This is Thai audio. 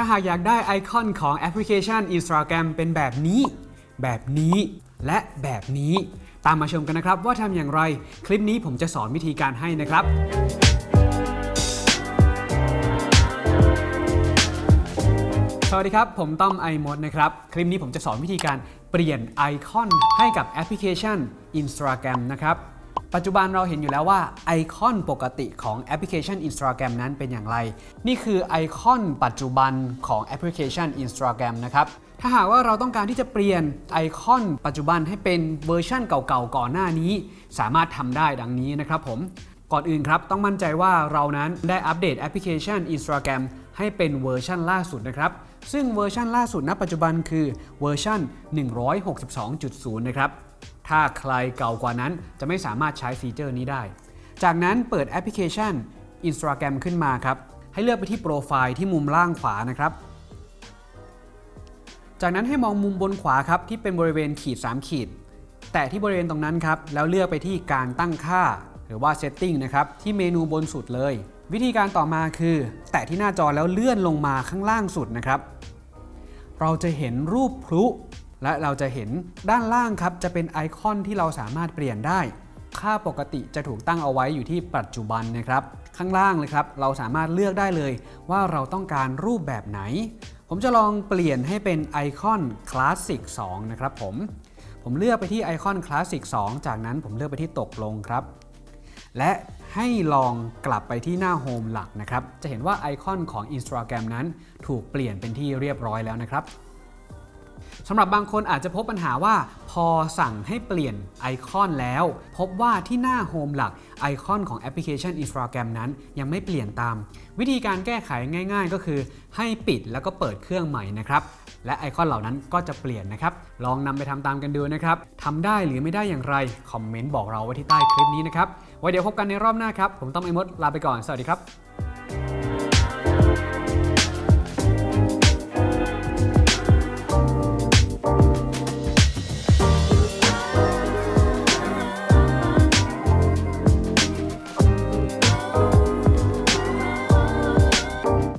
ถ้าหากอยากได้ไอคอนของแอปพลิเคชัน Instagram เป็นแบบนี้ แบบนี้ และแบบนี้ ตามมาชมกันนะครับว่าทำอย่างไร คลิปนี้ผมจะสอนวิธีการให้นะครับสวัสดีครับ ผมต้อมไอมดนะครับ คลิปนี้ผมจะสอนวิธีการเปลี่ยนไอคอนให้กับแอปพลิเคชัน Instagram นะครับ ปัจจุบันเราเห็นอยู่แล้วว่าไอคอนปกติของแอปพลิเคชัน Instagram นั้นเป็นอย่างไร นี่คือไอคอนปัจจุบันของแอปพลิเคชัน Instagram นะครับ ถ้าหากว่าเราต้องการที่จะเปลี่ยนไอคอนปัจจุบันให้เป็นเวอร์ชันเก่าๆก่อนหน้านี้ สามารถทำได้ดังนี้นะครับผม ก่อนอื่นครับต้องมั่นใจว่าเรานั้นได้อัปเดตแอปพลิเคชัน Instagram ให้เป็นเวอร์ชันล่าสุดนะครับ ซึ่งเวอร์ชันล่าสุดณปัจจุบันคือเวอร์ชัน162.0 นะครับ ถ้าใครเก่ากว่านั้นจะไม่สามารถใช้ฟีเจอร์นี้ได้ จากนั้นเปิดแอปพลิเคชัน Instagram ขึ้นมาครับ ให้เลือกไปที่โปรไฟล์ที่มุมล่างขวานะครับ จากนั้นให้มองมุมบนขวาครับที่เป็นบริเวณขีด 3 ขีด แตะที่บริเวณตรงนั้นครับ แล้วเลือกไปที่การตั้งค่า หรือว่า setting นะครับ ที่เมนูบนสุดเลย วิธีการต่อมาคือ แตะที่หน้าจอแล้วเลื่อนลงมาข้างล่างสุดนะครับ เราจะเห็นรูปพลุ และเราจะเห็นด้านล่างครับจะเป็นไอคอนที่เราสามารถเปลี่ยนได้ ค่าปกติจะถูกตั้งเอาไว้อยู่ที่ปัจจุบันนะครับ ข้างล่างเลยครับเราสามารถเลือกได้เลยว่าเราต้องการรูปแบบไหน ผมจะลองเปลี่ยนให้เป็นไอคอนคลาสสิก2นะครับผม ผมเลือกไปที่ไอคอนคลาสสิก2จากนั้นผมเลือกไปที่ตกลงครับ และให้ลองกลับไปที่หน้า home หลักนะครับ จะเห็นว่าไอคอนของ Instagram นั้นถูกเปลี่ยนเป็นที่เรียบร้อยแล้วนะครับ สำหรับบางคนอาจจะพบปัญหาว่า พอสั่งให้เปลี่ยนไอคอนแล้ว พบว่าที่หน้า home หลักไอคอนของแอปพลิเคชัน Instagram นั้นยังไม่เปลี่ยนตาม วิธีการแก้ไขง่าย ๆ ก็คือให้ปิดแล้วก็เปิดเครื่องใหม่นะครับและไอคอนเหล่านั้นก็จะเปลี่ยนนะครับ ลองนำไปทำตามกันดูนะครับทำได้หรือไม่ได้อย่างไร คอมเมนต์บอกเราไว้ที่ใต้คลิปนี้นะครับไว้เดี๋ยวพบกันในรอบหน้าครับ ผมต้อมไอมดลาไปก่อน สวัสดีครับ